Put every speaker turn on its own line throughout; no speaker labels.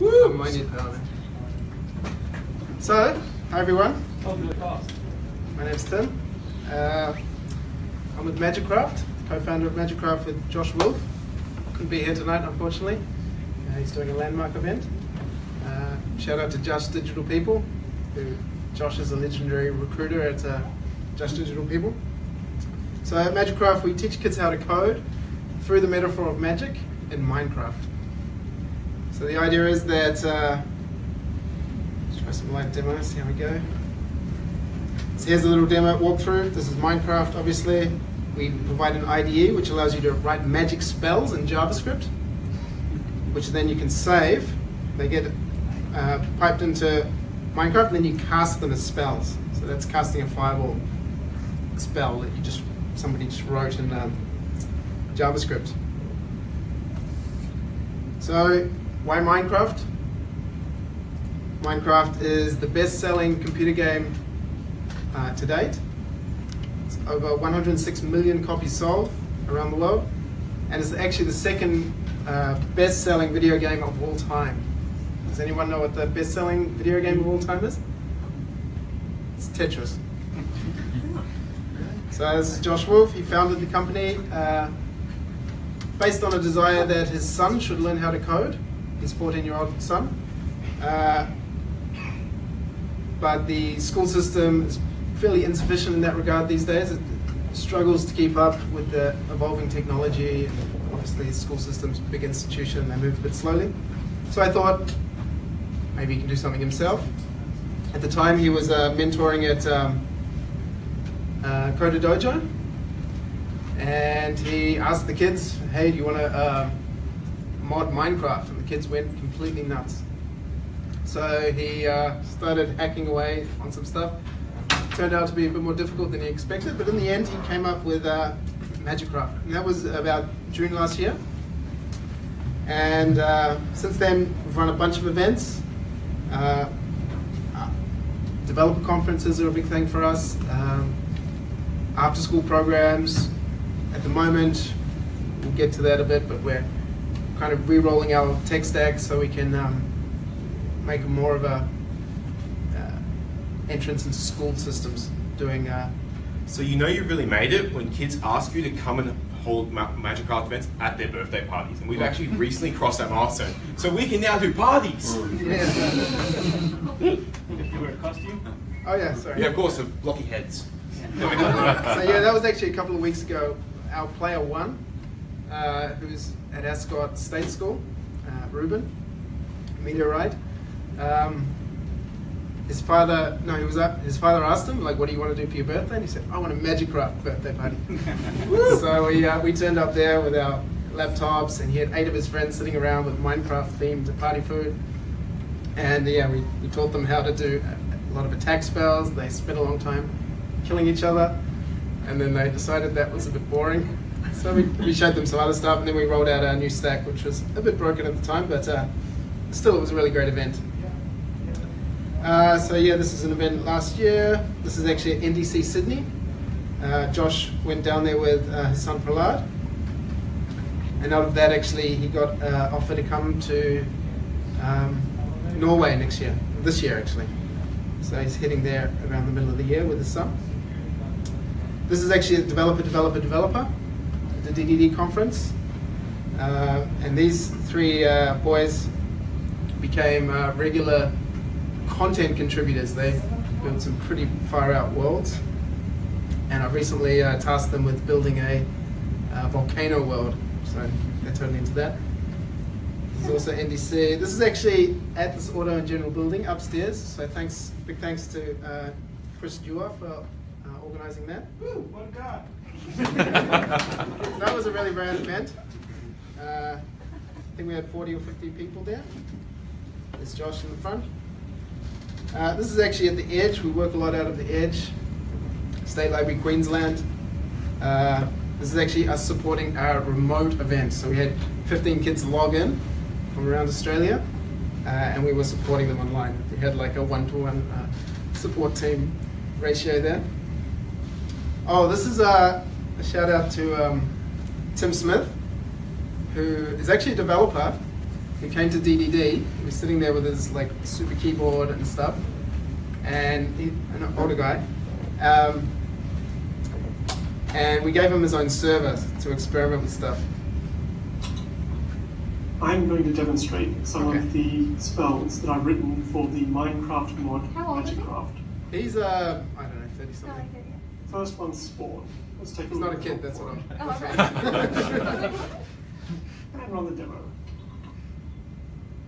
Woo! My new power. So, hi everyone. My name's Tim. Uh, I'm with Magikcraft, co-founder of Magikcraft with Josh Wulf. Couldn't be here tonight, unfortunately. Uh, he's doing a landmark event. Uh, shout out to Just Digital People, who Josh is a legendary recruiter at uh, Just Digital People. So at Magikcraft, we teach kids how to code through the metaphor of magic in Minecraft. So the idea is that, uh, let's try some live demos, see how we go. So here's a little demo walkthrough. This is Minecraft, obviously. We provide an IDE which allows you to write magic spells in JavaScript, which then you can save. They get uh, piped into Minecraft, and then you cast them as spells. So that's casting a fireball spell that you just somebody just wrote in um, JavaScript. So why Minecraft? Minecraft is the best-selling computer game uh, to date. It's over 106 million copies sold around the world, and it's actually the second uh, best-selling video game of all time. Does anyone know what the best-selling video game of all time is? It's Tetris. So this is Josh Wulf. He founded the company uh, based on a desire that his son should learn how to code. His 14-year-old son. Uh, but the school system is fairly insufficient in that regard these days. It struggles to keep up with the evolving technology. Obviously, the school system's a big institution, they move a bit slowly. So I thought maybe he can do something himself. At the time, he was uh, mentoring at um, uh, Dojo, and he asked the kids, "Hey, do you want to uh, mod Minecraft?" The kids went completely nuts. So he uh, started hacking away on some stuff. Turned out to be a bit more difficult than he expected, but in the end, he came up with uh, Magikcraft, and that was about June last year. And uh, since then, we've run a bunch of events. Uh, developer conferences are a big thing for us. Um, after school programs. At the moment, we'll get to that a bit, but we're kind of re-rolling our tech stack so we can um, make more of a uh, entrance into school systems doing uh,
so you know you've really made it when kids ask you to come and hold ma Magic Art events at their birthday parties. And we've actually recently crossed that milestone. So we can now do parties!
Yeah.
you wear a costume?
Oh yeah, sorry.
Yeah, of course, the blocky heads.
so yeah, that was actually a couple of weeks ago. Our player one, uh, who's at Ascot State School, uh, Ruben, meteorite. Um, his father, no, he was up. His father asked him, like, "What do you want to do for your birthday?" And he said, "I want a Magikcraft birthday party." so we uh, we turned up there with our laptops, and he had eight of his friends sitting around with Minecraft themed party food. And yeah, we, we taught them how to do a lot of attack spells. They spent a long time killing each other, and then they decided that was a bit boring. So we, we showed them some other stuff, and then we rolled out our new stack, which was a bit broken at the time, but uh, still it was a really great event. Uh, so yeah, this is an event last year. This is actually at NDC Sydney. Uh, Josh went down there with uh, his son Prahlad. And out of that, actually, he got uh, offered to come to um, Norway next year, this year actually. So he's heading there around the middle of the year with his son. This is actually a developer, developer, developer, the DDD conference. Uh, and these three uh, boys became uh, regular content contributors. They built some pretty far out worlds. And I've recently uh, tasked them with building a volcano world. So they're totally into that. This is also NDC. This is actually at this Auto and General building upstairs. So thanks, big thanks to uh, Chris Dewar for uh, organising that.
Woo, what a guy.
So that was a really rad event. Uh, I think we had 40 or 50 people there. There's Josh in the front. Uh, this is actually at the Edge. We work a lot out of the Edge, State Library Queensland. Uh, this is actually us supporting our remote event. So we had 15 kids log in from around Australia, uh, and we were supporting them online. We had like a one-to-one -one, support team ratio there. Oh, this is a, a shout out to um, Tim Smith, who is actually a developer. who came to DDD. He was sitting there with his like super keyboard and stuff, and he, an older guy. Um, and we gave him his own server to experiment with stuff.
I'm going to demonstrate some
Okay.
of the spells that I've written for the Minecraft mod
How old is he?
Magikcraft.
He's uh, I don't know, thirty
No, I
something.
get.
First one's Spawn. Let's take a
He's not a kid. That's what I'm.
Oh,
that's
okay.
And run the demo.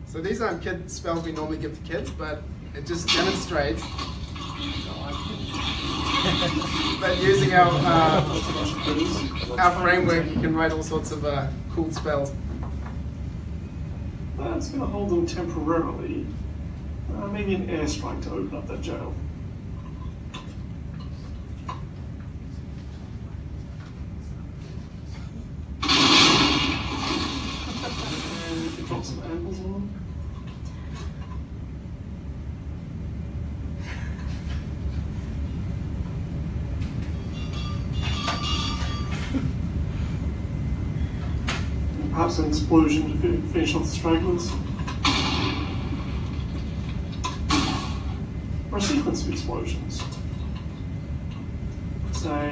So these aren't kid spells we normally give to kids, but it just demonstrates that using our uh, our framework, you can write all sorts of uh, cool spells.
That's going to hold them temporarily. Uh, maybe an airstrike to open up that jail.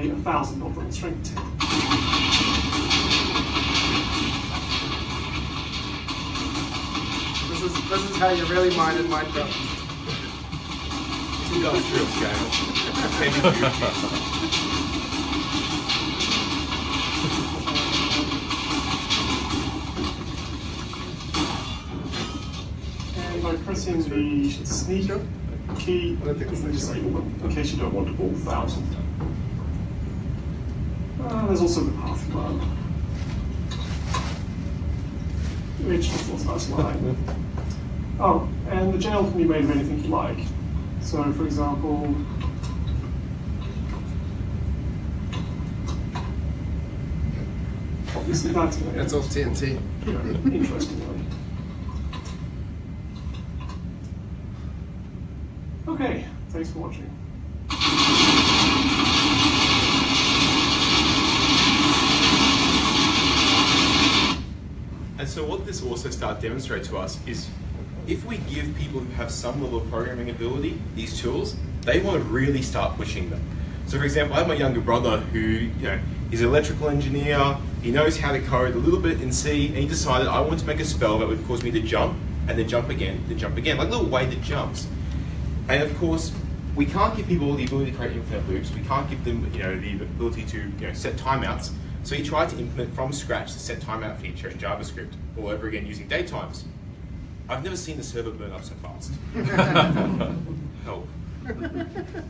Say a thousand of them, strength
This is this is how you really mine in Minecraft.
Industrial scale.
And by pressing the sneak key,
I don't think it's
can
actually-
disable in case you don't want all thousand. Uh, there's also the path command. Which just a nice. Oh, and the jail can be made of anything you like. So, for example, obviously that's going to
That's all TNT.
interestingly. Okay, thanks for watching.
This also start demonstrate to us is if we give people who have some level of programming ability these tools, they want to really start pushing them. So for example, I have my younger brother who, you know, he's an electrical engineer, he knows how to code a little bit in C, and he decided I want to make a spell that would cause me to jump, and then jump again, then jump again, like a little weighted jumps. And of course, we can't give people the ability to create infinite loops. We can't give them, you know, the ability to you know, set timeouts. So he tried to implement from scratch the set timeout feature in JavaScript, all over again using date times. I've never seen the server burn up so fast. Help.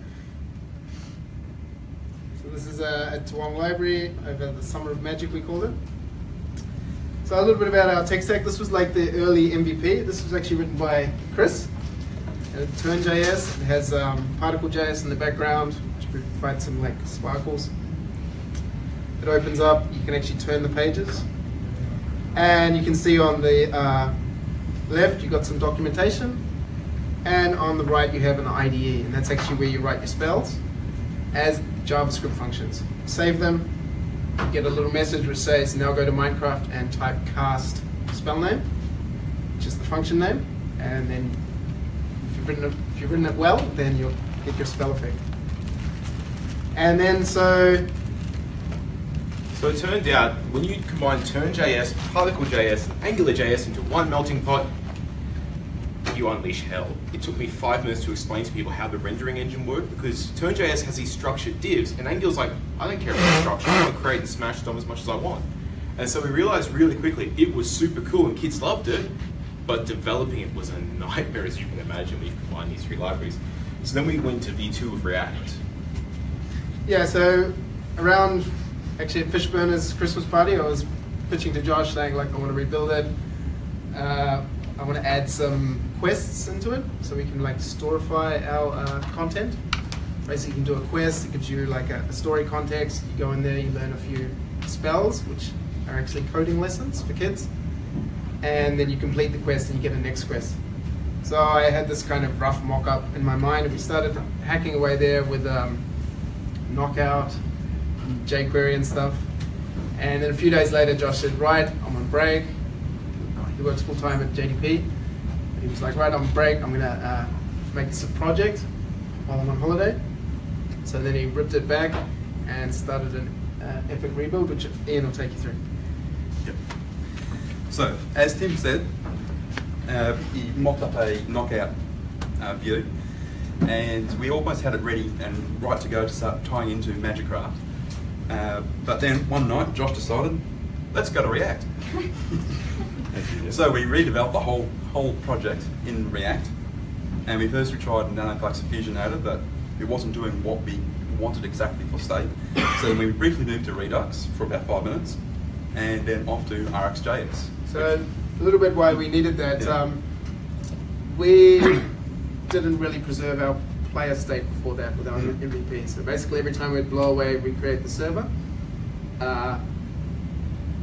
So this is a, a Tuong library over the Summer of Magic, we called it. So a little bit about our tech stack. This was like the early MVP. This was actually written by Chris. Uh, Turn.js. It has um, Particle.js in the background, which provides some like sparkles. It opens up. You can actually turn the pages, and you can see on the uh, left you've got some documentation, and on the right you have an IDE, and that's actually where you write your spells as JavaScript functions. Save them, get a little message which says now go to Minecraft and type cast spell name, which is the function name, and then if you've written it, if you've written it well, then you'll get your spell effect. And then so
So it turned out when you combine Turn.js, Particle.js, and AngularJS into one melting pot, you unleash hell. It took me five minutes to explain to people how the rendering engine worked because Turn.js has these structured divs, and Angular's like, I don't care about structure, I want to create and smash DOM as much as I want. And so we realized really quickly it was super cool and kids loved it, but developing it was a nightmare as you can imagine when you combine these three libraries. So then we went to V2 of React.
Yeah, so around actually at Fishburners Christmas party, I was pitching to Josh saying like I want to rebuild it. Uh, I want to add some quests into it so we can like storify our uh, content. Basically, you can do a quest. It gives you like a, a story context. You go in there, you learn a few spells, which are actually coding lessons for kids, and then you complete the quest and you get a next quest. So I had this kind of rough mock-up in my mind, and we started hacking away there with. Um, knockout, jQuery and stuff. And then a few days later, Josh said, right, I'm on break. He works full time at JDP. He was like, right on break, I'm gonna uh, make this a project while I'm on holiday. So then he ripped it back and started an uh, epic rebuild, which Ian will take you through.
Yep. So, as Tim said, uh, he mocked up a knockout uh, view, and we almost had it ready and right to go to start tying into Magikcraft. Uh, but then one night, Josh decided, let's go to React. so we redeveloped the whole whole project in React, and we first we tried Nanoflux Fusionator, but it wasn't doing what we wanted exactly for state. So then we briefly moved to Redux for about five minutes, and then off to RxJS.
So a little bit why we needed that.
Yeah.
Um, we didn't really preserve our player state before that with our
Mm.
MVP. So basically, every time we'd blow away, we create the server. Uh,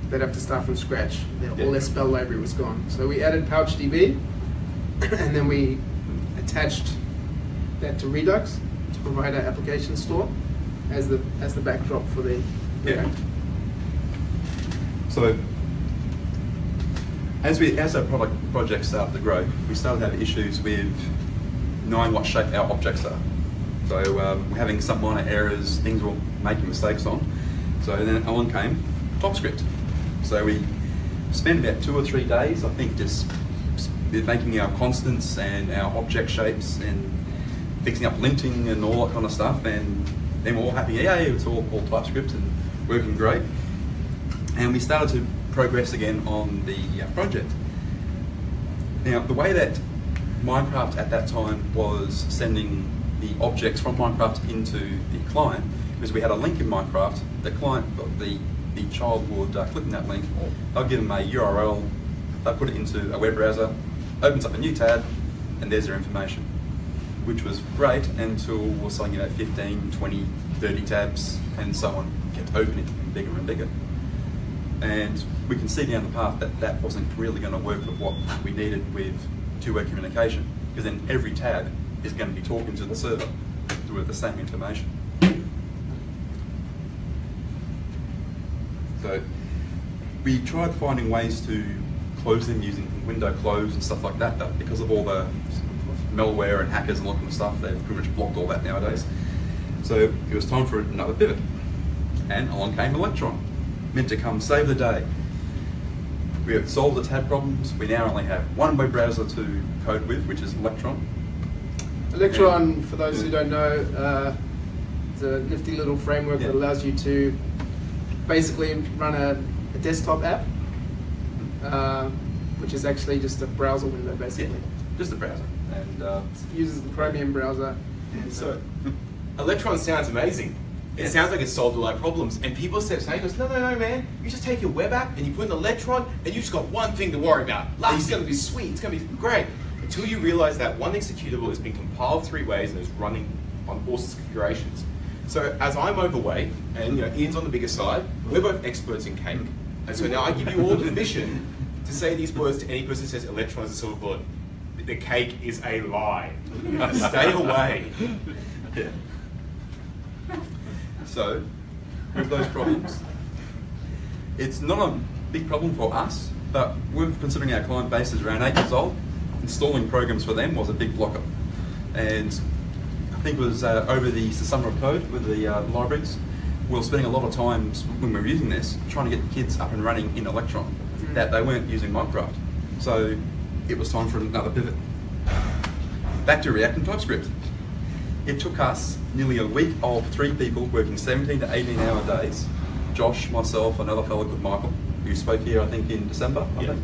they'd have to start from scratch. Their-
Yeah.
All their spell library was gone. So we added PouchDB, and then we attached that to Redux to provide our application store as the as the backdrop for the
Yeah. So, as we as our product project started to grow, we started to have issues with knowing what shape our objects are. So um, we're having some minor errors, things we're making mistakes on. So then along came TypeScript. So we spent about two or three days, I think, just making our constants and our object shapes and fixing up linting and all that kind of stuff. And then we're all happy, yeah, it's all, all TypeScript and working great and we started to progress again on the uh, project. Now, the way that Minecraft at that time was sending the objects from Minecraft into the client because we had a link in Minecraft. The client, the the child would uh, click on that link. They'll give them a URL. They put it into a web browser, opens up a new tab, and there's their information, which was great until we were selling, you know, 15, 20, 30 tabs, and so on kept opening bigger and bigger and we can see down the path that that wasn't really going to work with what we needed with two-way communication because then every tab is going to be talking to the server with the same information. So we tried finding ways to close them using window close and stuff like that, but because of all the malware and hackers and all kind of stuff, they've pretty much blocked all that nowadays. So it was time for another pivot. And along came Electron, meant to come save the day. We have solved the tab problems. We now only have one web browser to code with, which is Electron.
Electron, for those who don't know, uh, is a nifty little framework that allows you to basically run a, a desktop app, uh, which is actually just a browser window, basically.
Just a browser. And uh,
It uses the Chromium browser.
So, Electron sounds amazing. It sounds like it's solved all our problems. And people said, say, saying, goes, no, no, no, man. You just take your web app and you put an Electron and you just got one thing to worry about. Life's going to be sweet. It's going to be great. Until you realize that one executable has been compiled three ways and is running on all sorts of configurations. So as I'm overweight and you know Ian's on the bigger side, we're both experts in cake. And so now I give you all the permission to say these words to any person who says electron is a silver bullet. The cake is a lie. Stay away.
So, with those problems, it's not a big problem for us, but we're considering our client base is around eight years old. Installing programs for them was a big blocker. And I think it was uh, over the, the summer of code with the uh, libraries, we were spending a lot of times when we were using this trying to get the kids up and running in Electron, that they weren't using Minecraft. So it was time for another pivot. Back to React and TypeScript. It took us nearly a week of three people working 17 to 18 hour days. Josh, myself, another fellow called Michael, who spoke here, I think, in December, I
Yeah.
think.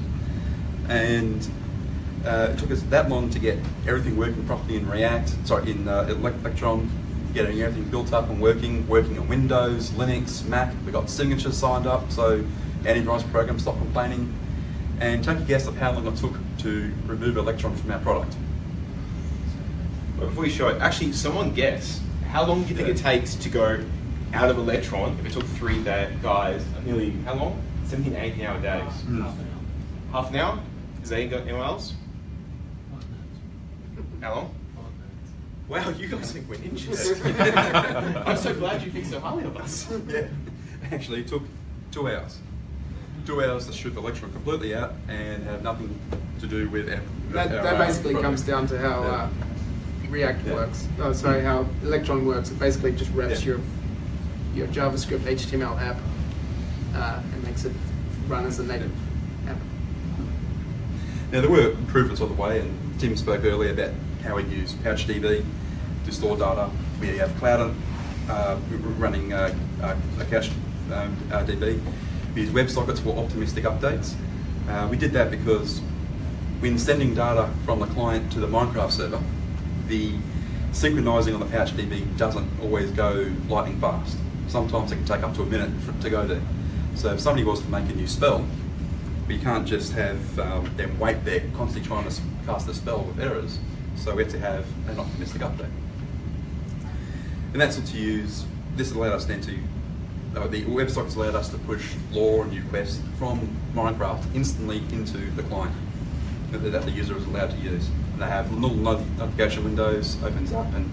And uh, it took us that long to get everything working properly in React, sorry, in uh, Electron, getting everything built up and working, working on Windows, Linux, Mac. We got signatures signed up, so antivirus program stopped complaining. And take a guess of how long it took to remove Electron from our product.
But before you show it, actually, someone guess how long do you think
Yeah.
it takes to go out of Electron if it took three da- guys nearly how long? 17, 18 hour days.
Mm.
Half an hour? Half an hour? Is there anyone else? How long? Wow, you guys think we're ninjas. I'm so glad you think so highly of us.
Yeah, actually, it took two hours. two hours to strip Electron completely out and have nothing to do with our,
That,
our,
that
uh,
basically
project.
comes down to how
Yeah.
uh, React
Yeah.
works. Oh, sorry, how Electron works. It basically just wraps
Yeah.
your your JavaScript HTML app uh, and makes it run as a native app.
Now there were improvements on the way, and Tim spoke earlier about how we use PouchDB to store data. We have Cloud uh, we're running uh, uh, a cache um, uh, DB. We use WebSockets for optimistic updates. Uh, we did that because when sending data from the client to the Minecraft server, the synchronizing on the pouch DB doesn't always go lightning fast. Sometimes it can take up to a minute to go there. So if somebody was to make a new spell, we can't just have um, them wait there constantly trying to cast a spell with errors. So we have to have an optimistic update. And that's what to use. This allowed us then to, uh, the WebSockets allowed us to push lore and new quests from Minecraft instantly into the client that the user is allowed to use. And they have little notification windows, opens up, and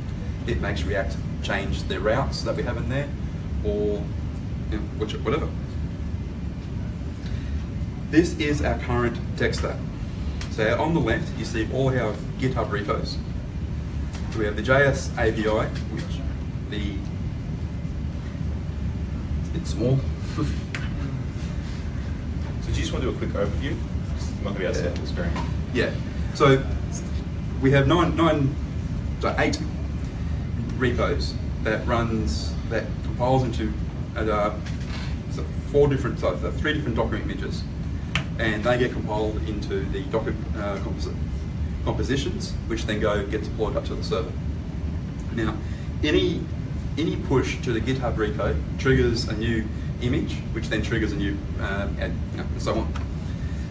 it makes React change the routes that we have in there, or you know, which, whatever. This is our current tech stack. So on the left, you see all our GitHub repos. We have the JS API, which the it's small.
So do you just want to do a quick overview? Not going to be able to see it the screen.
Yeah. So we have nine, nine, so eight repos that runs that compiles into uh, so four different, so three different Docker images, and they get compiled into the Docker uh, composi- compositions, which then go get deployed up to the server. Now, any any push to the GitHub repo triggers a new image, which then triggers a new uh, you know, and so on.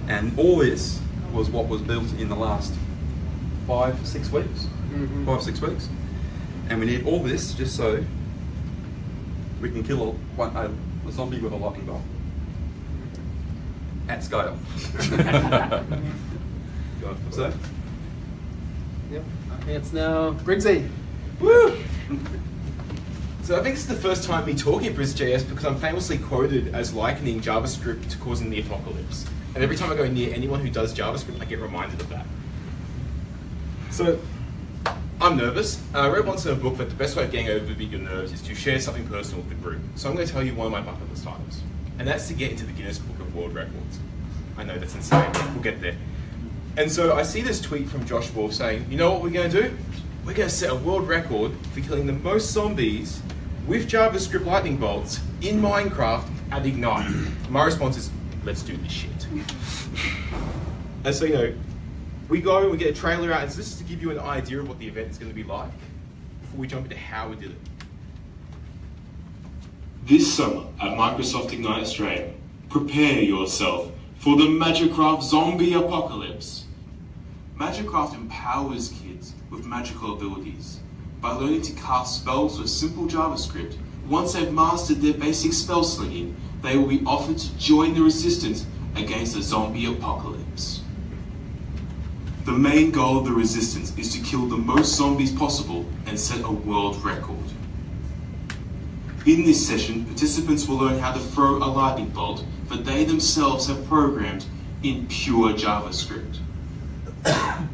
And all this was what was built in the last five, six weeks,
Mhm.
five, six weeks. And we need all this just so we can kill a, one, a, a zombie with a lightning bolt at scale. so,
Yep. It's now Briggsy.
Woo! So I think it's the first time me talking at BrisJS because I'm famously quoted as likening JavaScript to causing the apocalypse. And every time I go near anyone who does JavaScript, I get reminded of that. So I'm nervous. Uh, I read once in a book that the best way of getting over your nerves is to share something personal with the group. So I'm going to tell you one of my bucket list items, and that's to get into the Guinness Book of World Records. I know that's insane. We'll get there. And so I see this tweet from Josh Wulf saying, you know what we're going to do? We're going to set a world record for killing the most zombies with JavaScript lightning bolts in Minecraft at Ignite. My response is, let's do this shit. And so, you know, we go and we get a trailer out, so this is to give you an idea of what the event is going to be like before we jump into how we did it.
This summer at Microsoft Ignite Australia, prepare yourself for the Magikcraft zombie apocalypse. Magikcraft empowers kids with magical abilities. By learning to cast spells with simple JavaScript, once they've mastered their basic spell slinging, they will be offered to join the resistance against the zombie apocalypse. The main goal of the resistance is to kill the most zombies possible and set a world record. In this session, participants will learn how to throw a lightning bolt that they themselves have programmed in pure JavaScript.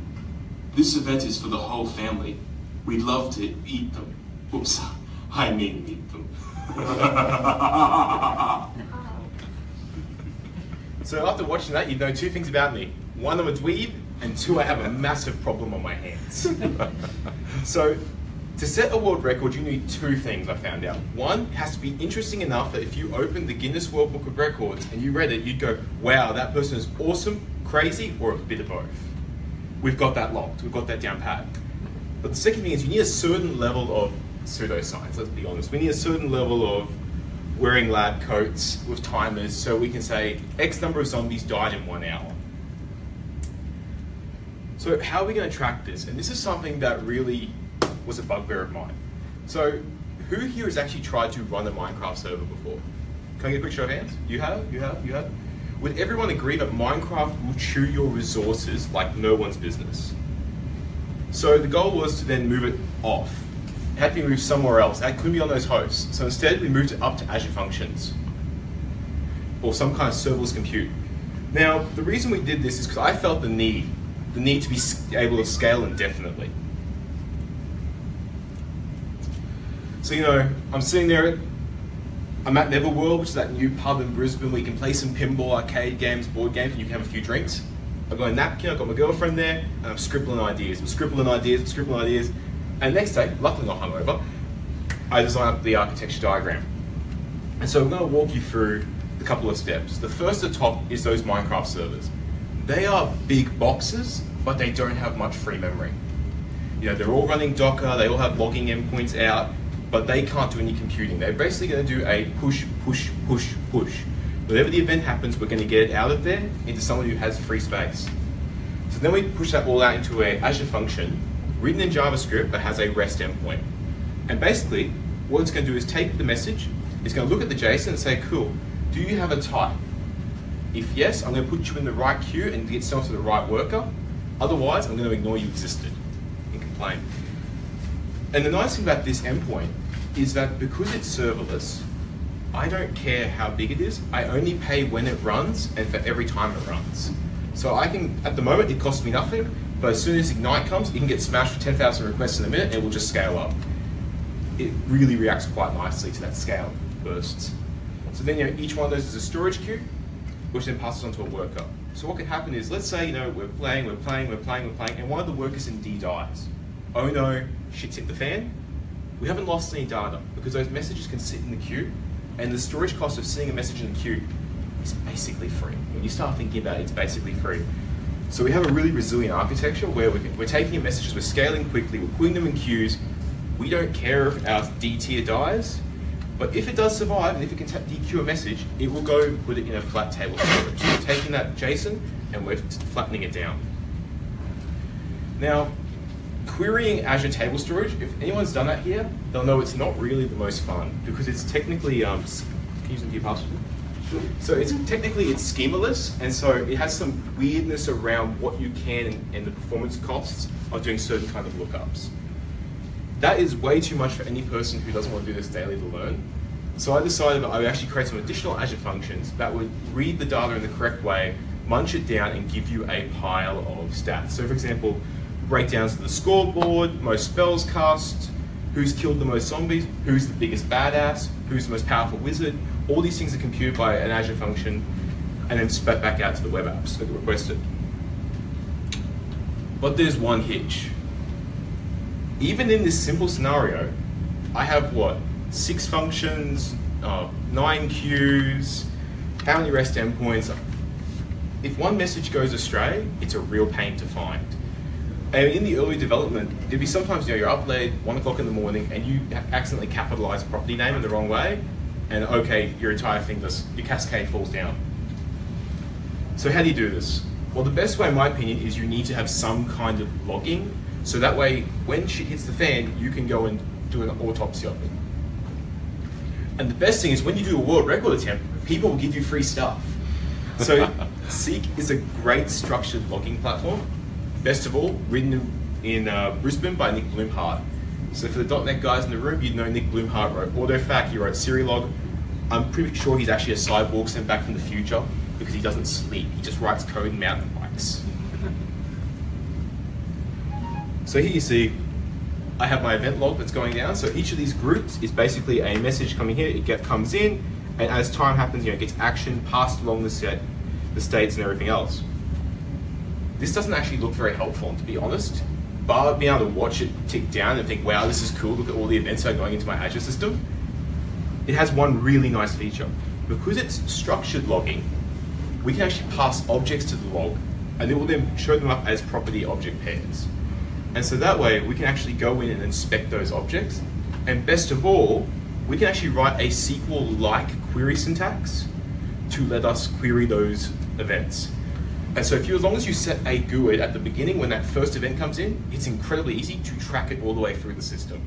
this event is for the whole family. We'd love to eat them. Oops, I mean meet them.
So after watching that, you'd know two things about me. One, I'm a dweeb, and two, I have a massive problem on my hands. so to set a world record, you need two things I found out. One, has to be interesting enough that if you opened the Guinness World Book of Records and you read it, you'd go, wow, that person is awesome, crazy, or a bit of both. We've got that locked, we've got that down pat. But the second thing is you need a certain level of pseudoscience, let's be honest. We need a certain level of wearing lab coats with timers so we can say X number of zombies died in one hour. So how are we going to track this? And this is something that really was a bugbear of mine. So who here has actually tried to run a Minecraft server before? Can I get a quick show of hands? You have? You have? You have? Would everyone agree that Minecraft will chew your resources like no one's business? So the goal was to then move it off. It had to be moved somewhere else. That couldn't be on those hosts. So instead we moved it up to Azure Functions. or some kind of serverless compute. Now, the reason we did this is because I felt the need, the need to be able to scale indefinitely. So, you know, I'm sitting there, I'm at Netherworld, which is that new pub in Brisbane where you can play some pinball, arcade games, board games, and you can have a few drinks. I've got a napkin, I've got my girlfriend there, and I'm scribbling ideas. I'm scribbling ideas, I'm scribbling ideas. And next day, luckily not hungover, I design up the architecture diagram. And so I'm going to walk you through a couple of steps. The first at top is those Minecraft servers. They are big boxes, but they don't have much free memory. You know, they're all running Docker, they all have logging endpoints out, but they can't do any computing. They're basically going to do a push, push, push, push. Whenever the event happens, we're going to get it out of there into someone who has free space. So then we push that all out into a Azure function written in JavaScript that has a REST endpoint. And basically, what it's going to do is take the message, it's going to look at the JSON and say, cool, do you have a type? If yes, I'm going to put you in the right queue and get sent to the right worker. Otherwise, I'm going to ignore you existed and complain. And the nice thing about this endpoint is that because it's serverless, I don't care how big it is. I only pay when it runs and for every time it runs. So I can, at the moment, it costs me nothing, but as soon as Ignite comes, it can get smashed for 10,000 requests in a minute and it will just scale up. It really reacts quite nicely to that scale bursts. So then, you know, each one of those is a storage queue, which then passes on to a worker. So what could happen is, let's say, you know, we're playing, we're playing, we're playing, we're playing, and one of the workers in D dies. Oh no, shit's hit the fan. We haven't lost any data because those messages can sit in the queue, and the storage cost of seeing a message in the queue is basically free. When you start thinking about it, it's basically free. So we have a really resilient architecture where we're, we're taking messages, we're scaling quickly, we're putting them in queues. We don't care if our D tier dies, but if it does survive and if it can dequeue a message, it will go and put it in a flat table storage. So we're taking that JSON and we're flattening it down. Now, querying Azure Table Storage, if anyone's done that here, they'll know it's not really the most fun because it's technically, um, can you use the password? So it's technically it's schemaless, and so it has some weirdness around what you can and, and the performance costs of doing certain kind of lookups. That is way too much for any person who doesn't want to do this daily to learn. So I decided that I would actually create some additional Azure functions that would read the data in the correct way, munch it down, and give you a pile of stats. So for example, breakdowns of the scoreboard, most spells cast, who's killed the most zombies, who's the biggest badass, who's the most powerful wizard. All these things are computed by an Azure function and then spat back out to the web apps that are requested. But there's one hitch. Even in this simple scenario, I have what? Six functions, uh, nine queues, how many REST endpoints? If one message goes astray, it's a real pain to find. And in the early development, there'd be sometimes you know you're up late, one o'clock in the morning, and you accidentally capitalize a property name in the wrong way, and okay, your entire thing, just your cascade falls down. So how do you do this? Well, the best way, in my opinion, is you need to have some kind of logging, so that way, when shit hits the fan, you can go and do an autopsy of it. And the best thing is when you do a world record attempt, people will give you free stuff. So Seq is a great structured logging platform. Best of all, written in, in uh, Brisbane by Nick Blumhardt. So for the .NET guys in the room, you'd know Nick Blumhardt wrote AutoFac, he wrote Serilog. I'm pretty sure he's actually a cyborg sent back from the future because he doesn't sleep. He just writes code in mountain bikes. So here you see I have my event log that's going down. So each of these groups is basically a message coming here. It get, comes in, and as time happens, you know, it gets action passed along the set, the states, and everything else. This doesn't actually look very helpful, to be honest. Bar being able to watch it tick down and think, "Wow, this is cool. Look at all the events that are going into my Azure system." It has one really nice feature because it's structured logging. We can actually pass objects to the log, and it will then show them up as property object pairs. And so that way we can actually go in and inspect those objects. And best of all, we can actually write a SQL-like query syntax to let us query those events. And so if you, as long as you set a GUID at the beginning when that first event comes in, it's incredibly easy to track it all the way through the system.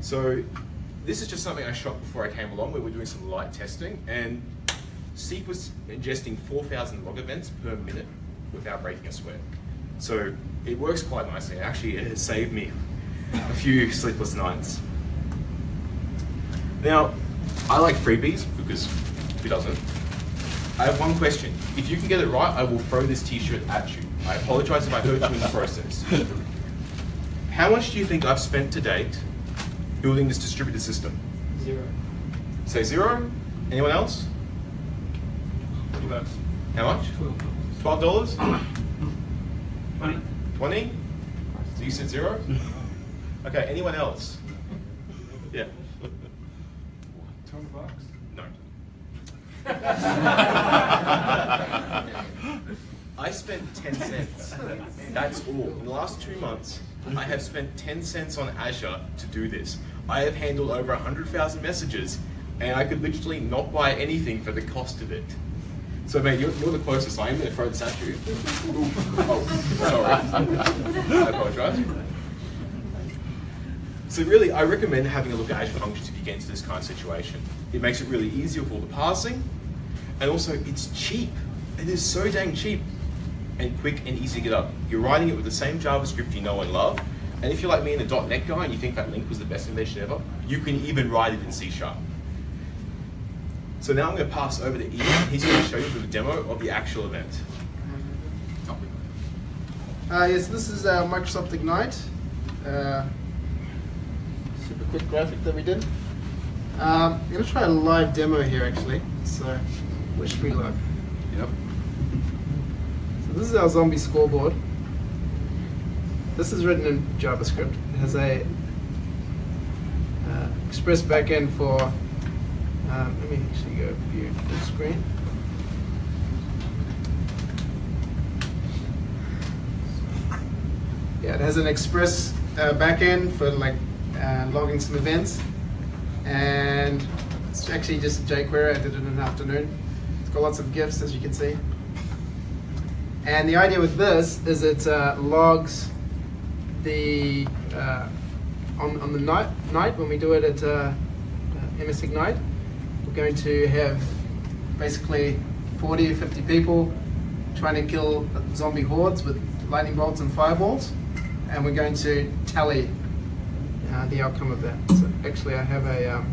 So this is just something I shot before I came along where we're doing some light testing and Seq was ingesting 4,000 log events per minute without breaking a sweat. So it works quite nicely. Actually, it has saved me a few sleepless nights. Now, I like freebies because he doesn't. I have one question. If you can get it right, I will throw this t-shirt at you. I apologize if I hurt you in the process. How much do you think I've spent to date building this distributed system?
Zero.
Say zero? Anyone else? How much? Twelve dollars?
Money.
Twenty? So you said zero? Okay, anyone else? Yeah.
Twenty bucks.
No. I spent 10 cents. That's all. In the last two months, I have spent 10 cents on Azure to do this. I have handled over 100,000 messages, and I could literally not buy anything for the cost of it. So, mate, you're, you're the closest. I am going to throw this at you. Oh, sorry. I apologize. So really, I recommend having a look at Azure Functions if you get into this kind of situation. It makes it really easier for all the parsing, and also it's cheap. It is so dang cheap and quick and easy to get up. You're writing it with the same JavaScript you know and love, and if you're like me and a .NET guy and you think that LINQ was the best invention ever, you can even write it in C Sharp. So now I'm going to pass over to Ian. He's going to show you the demo of the actual event.
Uh, yes, this is uh, Microsoft Ignite. Uh, super quick graphic that we did. Um, I'm going to try a live demo here actually, so wish me luck.
Yep.
So this is our zombie scoreboard. This is written in JavaScript. It has a uh, express backend for. Um, let me actually go view full screen. Yeah, it has an express uh, backend for like uh, logging some events, and it's actually just jQuery. I did it in an afternoon. It's got lots of GIFs, as you can see. And the idea with this is it uh, logs the uh, on on the night night when we do it at uh, uh, MS Ignite. We're going to have basically 40 or 50 people trying to kill zombie hordes with lightning bolts and fireballs, and we're going to tally uh, the outcome of that. So actually, I have a um,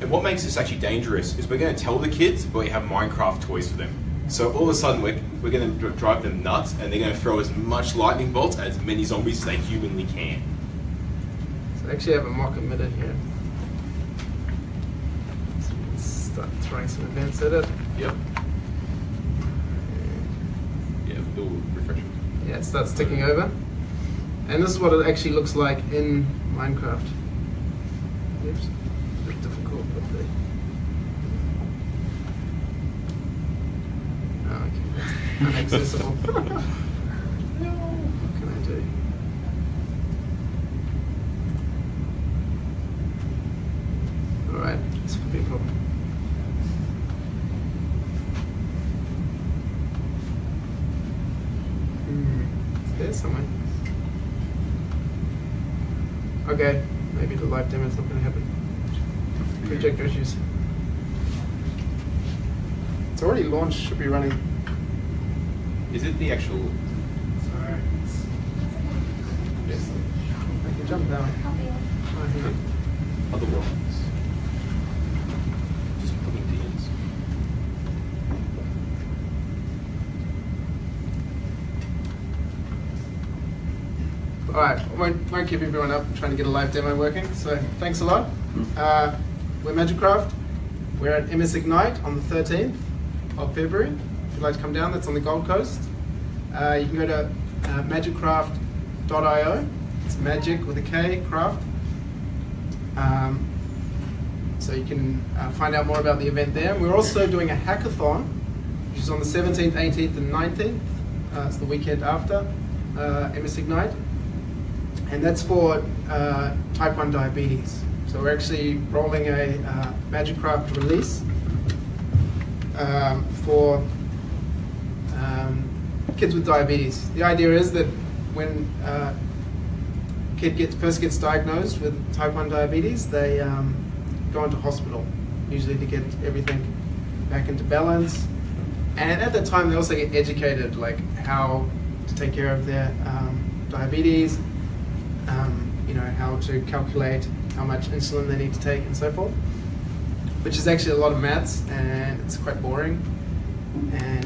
And what makes this actually dangerous is we're going to tell the kids, but we have Minecraft toys for them. So all of a sudden, we're, we're going to drive them nuts, and they're going to throw as much lightning bolts as many zombies as they humanly can.
So I actually have a mock emitter here. So let's start throwing some events at it.
Yep. Yeah, it'll refresh it.
Yeah, it starts ticking over. And this is what it actually looks like in Minecraft. Oops, a bit difficult, but the. Oh, ah, okay, that's inaccessible. what can I do? Alright, this could be a problem. Hmm, it's there somewhere. Okay, maybe the live demo is not going to happen. Issues. It's already launched, should be running.
Is it the actual?
Sorry. Yes. I can jump down.
Other ones? Just putting DNs.
All right, won't, won't keep everyone up trying to get a live demo working. So thanks a lot. Uh, we're Magikcraft. We're at MS Ignite on the 13th of February. If you'd like to come down, that's on the Gold Coast. Uh, you can go to uh, magikcraft.io. It's magic with a K, craft. Um, so you can uh, find out more about the event there. We're also doing a hackathon, which is on the 17th, 18th, and 19th. Uh, it's the weekend after uh, MS Ignite and that's for uh, type 1 diabetes. So we're actually rolling a uh, release um, for um, kids with diabetes. The idea is that when uh, a kid gets, first gets diagnosed with type 1 diabetes, they um, go into hospital, usually to get everything back into balance. And at that time, they also get educated, like how to take care of their um, diabetes, um, you know, how to calculate how much insulin they need to take and so forth. which is actually a lot of maths and it's quite boring. And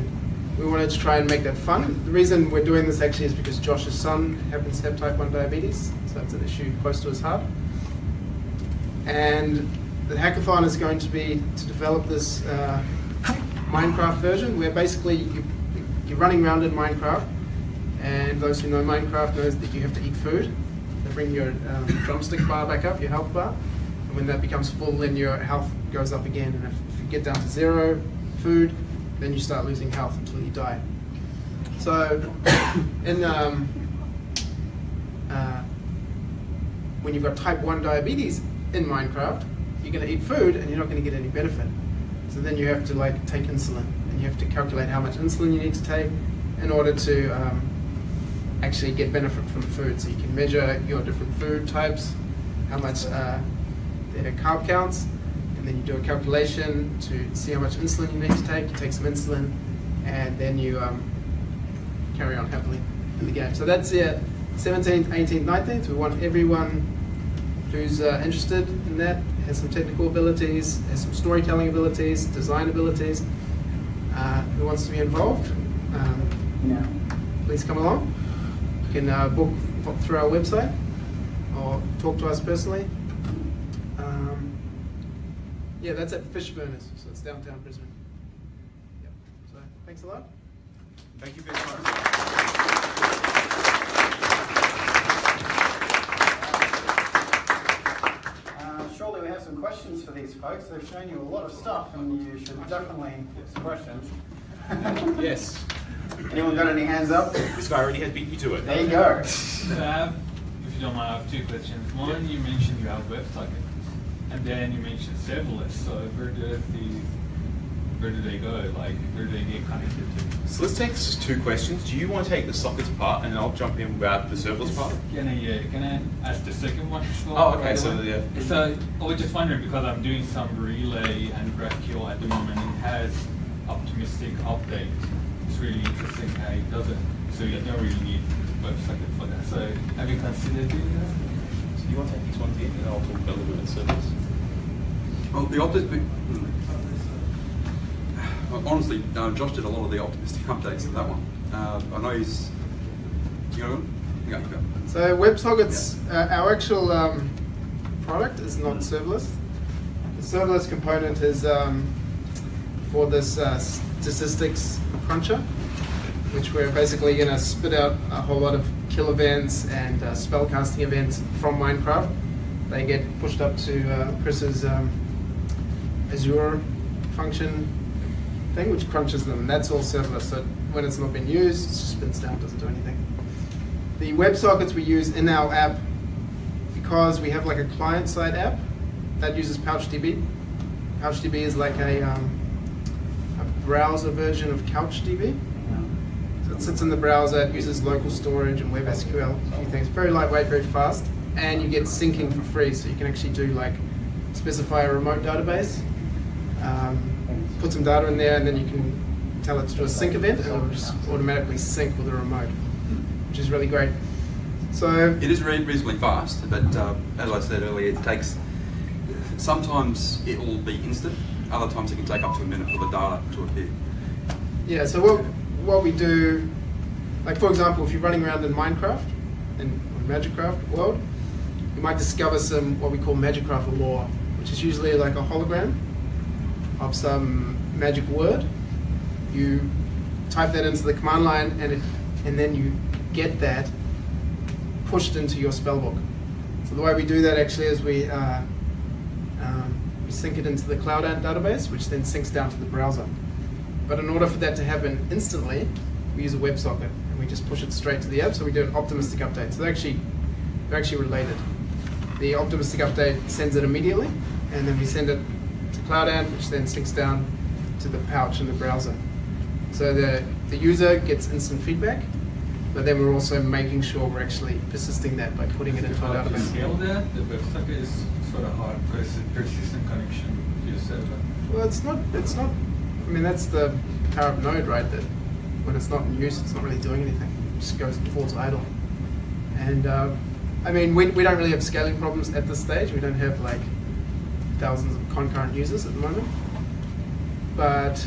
we wanted to try and make that fun. The reason we're doing this actually is because Josh's son happens to have type 1 diabetes, so that's an issue close to his heart. And the hackathon is going to be to develop this uh, Minecraft version where basically you, you're running around in Minecraft, and those who know Minecraft knows that you have to eat food. Bring your um, drumstick bar back up, your health bar, and when that becomes full, then your health goes up again. And if, if you get down to zero food, then you start losing health until you die. So, in um, uh, when you've got type 1 diabetes in Minecraft, you're going to eat food and you're not going to get any benefit. So then you have to like take insulin and you have to calculate how much insulin you need to take in order to um, actually get benefit from the food. So you can measure your different food types, how much uh, their carb counts, and then you do a calculation to see how much insulin you need to take. You take some insulin, and then you um, carry on happily in the game. So that's it. 17th, 18th, 19th. We want everyone who's uh, interested in that, has some technical abilities, has some storytelling abilities, design abilities, uh, who wants to be involved. Um, please come along. You can uh, book f- through our website or talk to us personally. Um, yeah, that's at Fishburners, so it's downtown Brisbane. Yep. So thanks a lot.
Thank you for your time.
Uh, Surely we have some questions for these folks. They've shown you a lot of stuff and you should definitely have some questions.
Yes.
Anyone got any hands up?
This guy already has beat me to it.
There you go.
So I have, if you don't mind, I have two questions. One, you mentioned you have WebSocket, and then you mentioned serverless. So where do the where do they go? Like where do they get connected to?
So let's take s- two questions. Do you want to take the sockets part, and then I'll jump in about the serverless part?
Can I uh, can I ask the second one as well?
Oh, okay,
right
so,
away?
yeah.
So I was just wondering because I'm doing some relay and GraphQL at the moment, it has optimistic update. It's really interesting how it does it. So you don't really need WebSocket for that. So have you considered doing that?
So you want to take these ones in, and I'll talk about a little bit of serverless.
Well, the optimistic. Well, honestly, uh, Josh did a lot of the optimistic updates to that one. Uh, I know he's. You know, yeah, you go.
So WebSockets, uh, our actual um, product is not serverless. The serverless component is um, for this uh, statistics cruncher, which we're basically going to spit out a whole lot of kill events and uh, spellcasting events from Minecraft. They get pushed up to uh, Chris's um, Azure function thing, which crunches them. That's all serverless. So when it's not been used, it just spins down, doesn't do anything the WebSockets we use in our app, because we have like a client-side app that uses PouchDB. PouchDB is like a, um, a browser version of CouchDB. So it sits in the browser, it uses local storage and WebSQL, a few things. Very lightweight, very fast, and you get syncing for free. So you can actually do like specify a remote database, um, put some data in there, and then you can tell it to do a sync event, and it'll just automatically sync with the remote which is really great. So
It is reasonably fast, but uh, as I said earlier, it takes. Sometimes it will be instant. Other times it can take up to a minute for the data to appear.
yeah, so what what we do, like for example, if you're running around in Minecraft in Magikcraft world, you might discover some what we call Magikcraft lore, which is usually like a hologram of some magic word. You type that into the command line, and it and then you get that pushed into your spellbook. So the way we do that actually is we uh, we sync it into the Cloudant database, which then syncs down to the browser. But in order for that to happen instantly, we use a WebSocket and we just push it straight to the app. So we do an optimistic update. So they're actually they're actually related. The optimistic update sends it immediately, and then we send it to Cloudant, which then syncs down to the pouch in the browser. So the, the user gets instant feedback, but then we're also making sure we're actually persisting that by putting it into a database.
scale that? The WebSocket is sort of hard, persi- persistent connection to your server.
Well, it's not. It's not. I mean, that's the power of Node, right? That when it's not in use, it's not really doing anything. It just goes falls idle. And uh, I mean, we, we don't really have scaling problems at this stage. We don't have like thousands of concurrent users at the moment. But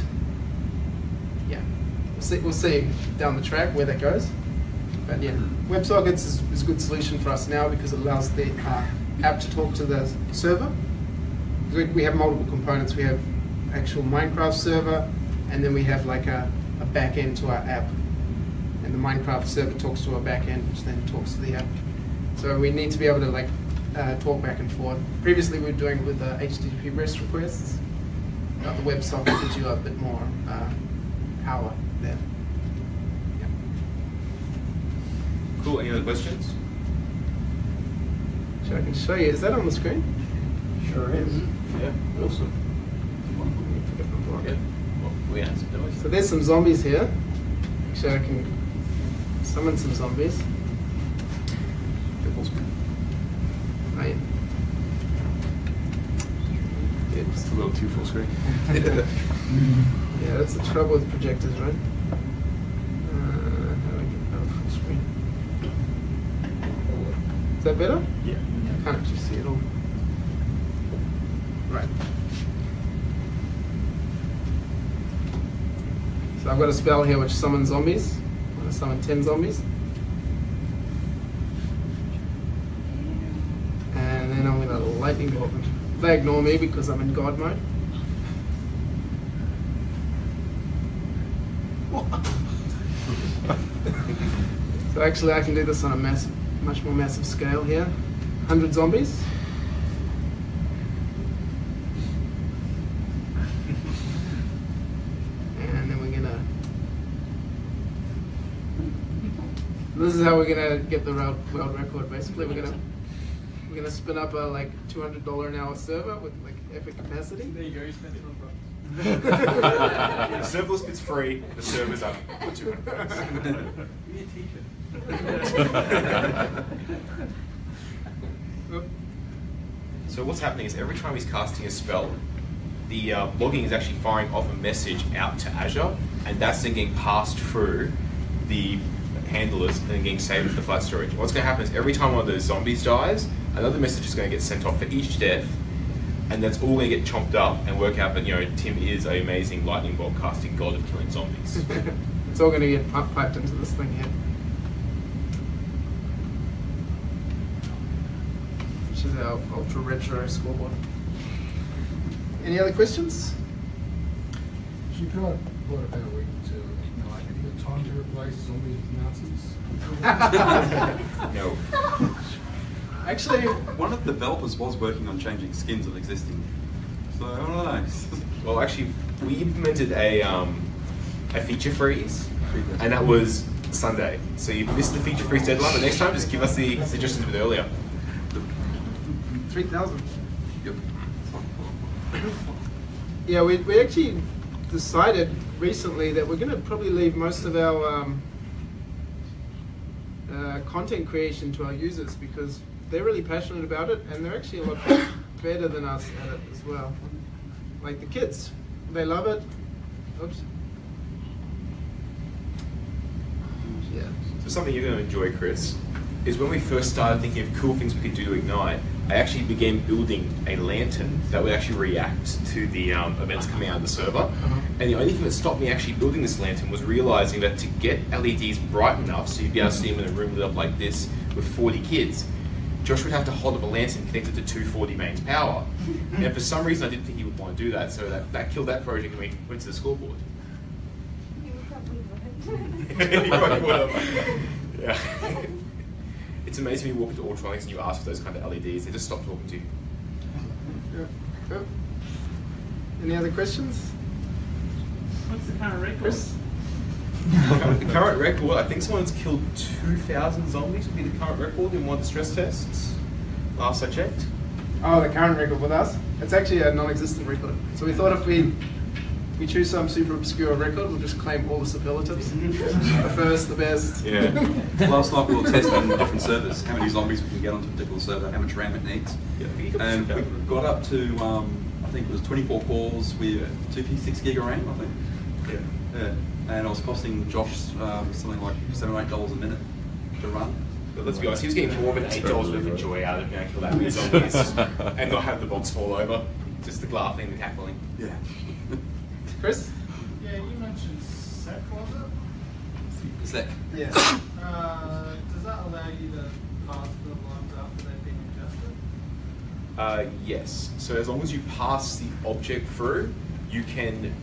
yeah, we'll see, we'll see down the track where that goes. But yeah, WebSockets is, is a good solution for us now because it allows the uh, app to talk to the server. We, we have multiple components. We have actual Minecraft server, and then we have like a, a back end to our app. And the Minecraft server talks to our back end, which then talks to the app. So we need to be able to like uh, talk back and forth. Previously, we were doing it with uh, HTTP REST requests. But the WebSocket gives you a bit more uh, power there. Yeah.
Cool. Any other questions?
So I can show you. Is that on the screen?
Sure is.
Yeah. Awesome. Yeah. Well, we answered those.
So there's some zombies here. Actually, I can summon some zombies. Yeah. Oops.
It's a little too full screen.
Yeah, that's the trouble with projectors, right? Uh, how do I get that full screen? Is that better?
Yeah.
I can't actually see it all. Right. So I've got a spell here which summons zombies. I'm going to summon 10 zombies. And then I'm going to lightning bolt them. They ignore me because I'm in God mode. so actually I can do this on a massive, much more massive scale here. 100 zombies. And then we're gonna. This is how we're gonna get the world, world record. Basically, we're gonna we're gonna spin up a like two hundred dollar an hour server with like epic capacity.
There you go, you spent it on bucks.
the serverless bit's free. The server's up for two hundred bucks.
Be a teacher.
So what's happening is every time he's casting a spell, the uh, logging is actually firing off a message out to Azure, and that's then getting passed through the handlers and getting saved to the flat storage. What's going to happen is every time one of those zombies dies, another message is going to get sent off for each death, and that's all going to get chomped up and work out that you know Tim is an amazing lightning bolt casting god of killing zombies.
it's all gonna get piped into this thing here. Which is our ultra retro scoreboard. Any other questions?
She tried what about a week to ignite any time to replace zombie Nazis?
no.
Actually,
One of the developers was working on changing skins of existing. So I don't know.
Well, actually, we implemented a um, a feature freeze, and that was Sunday. So you missed the feature freeze deadline, but next time just give us the suggestions a bit earlier.
3,000.
Yep.
Yeah, we, we actually decided recently that we're going to probably leave most of our um, uh, content creation to our users because they're really passionate about it and they're actually a lot better than us at it as well. Like the kids, they love it. Oops. Yeah.
So something you're going to enjoy, Chris, is when we first started thinking of cool things we could do to Ignite, I actually began building a lantern that would actually react to the um, events coming out of the server. And the only thing that stopped me actually building this lantern was realizing that to get LEDs bright enough so you'd be able to see them in a room lit up like this with 40 kids, Josh would have to hold up a lantern connected to 240 mains power. and for some reason I didn't think he would want to do that, so that, that killed that project and we went to the scoreboard. He probably would have. Yeah. It's amazing when you walk into Altronics and you ask for those kind of LEDs, they just stop talking to you.
Yeah. Yeah. Any other questions?
What's the current record?
Chris?
the current record, I think someone's killed 2,000 zombies, would be the current record in one of the stress tests. Last I checked.
Oh, the current record with us? It's actually a non-existent record. So we thought if we if we choose some super obscure record, we'll just claim all the superlatives. the first, the best.
Yeah.
Last night we were testing different servers, how many zombies we can get onto a particular server, how much RAM it needs.
Yeah, I think you could
And we got up to, um, I think it was 24 cores with 256 gig of RAM, I think.
Yeah.
Yeah. And it was costing Josh um, something like seven or eight dollars a minute to run.
But let's be honest, he was getting more than $8 worth of joy out of being able to kill that many zombies and not have the box fall over. just the laughing, the cackling.
Yeah.
Chris?
Yeah, you mentioned Seq, was it?
Seq.
Yeah.
Uh, does that allow you to pass the logs after they've been ingested?
Uh, yes. So as long as you pass the object through, you can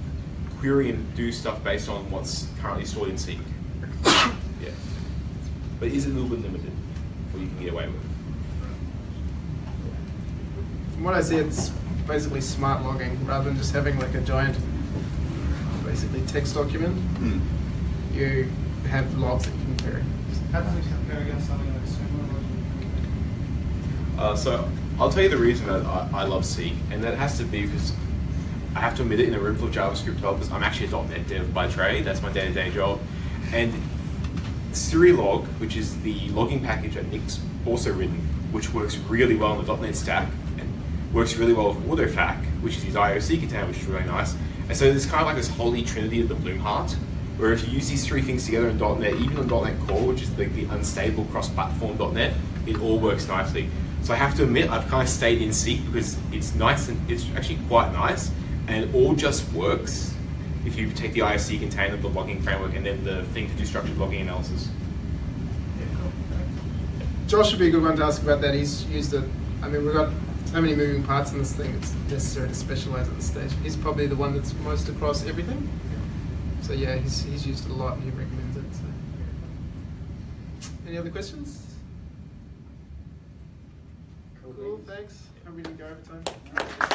query and do stuff based on what's currently stored in Seq. yeah. But it is a little bit limited what you can get away with.
From what I see, it's basically smart logging rather than just having like a giant, basically text document.
Hmm.
You have logs that you can query.
How does it compare against something like Sumo?
Uh, so I'll tell you the reason that I, I love Seq, and that has to be because I have to admit it in a room full of JavaScript developers. I'm actually a .NET dev by trade. That's my day-to-day job, and Serilog, which is the logging package that Nick's also written, which works really well in the .NET stack and works really well with AutoFac, which is his IOC container, which is really nice. And so there's kind of like this holy trinity of the Blumhardt, where if you use these three things together in .NET, even on .NET Core, which is like the unstable cross-platform .NET, it all works nicely. So I have to admit, I've kind of stayed in Seq because it's nice and it's actually quite nice, and it all just works if you take the IOC container, the logging framework, and then the thing to do structured logging analysis.
Josh would be a good one to ask about that. He's used it. I mean, we've got so many moving parts in this thing. It's necessary to specialize at this stage. He's probably the one that's most across everything. So yeah, he's, he's used it a lot and he recommends it. So. Any other questions? Cool. Thanks. Hope we didn't go over time.